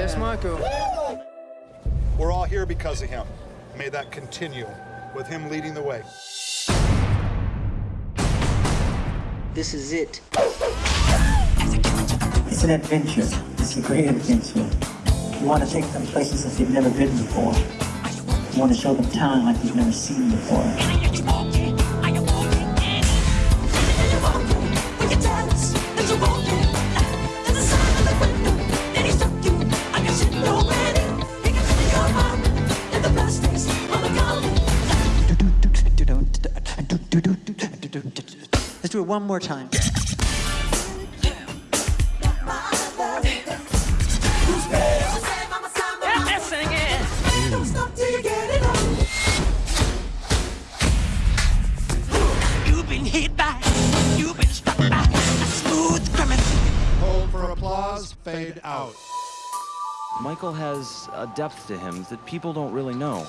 Michael. We're all here because of him. May that continue with him leading the way. This is it. It's an adventure. It's a great adventure. You want to take them places that they've never been before. You want to show them town like they've never seen before. Let's do it one more time. You've been hit by, you've been struck by a smooth criminal. Hold for applause, fade out. Michael has a depth to him that people don't really know.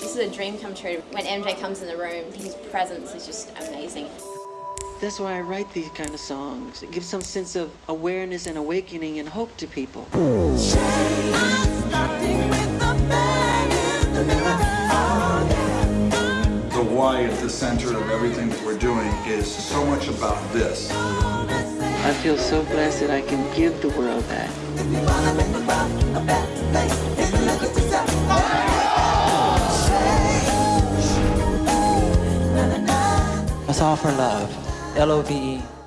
This is a dream come true. When MJ comes in the room, his presence is just amazing. That's why I write these kind of songs. It gives some sense of awareness and awakening and hope to people. The why at the center of everything that we're doing is so much about this. I feel so blessed that I can give the world that. Let's offer love. L O V E.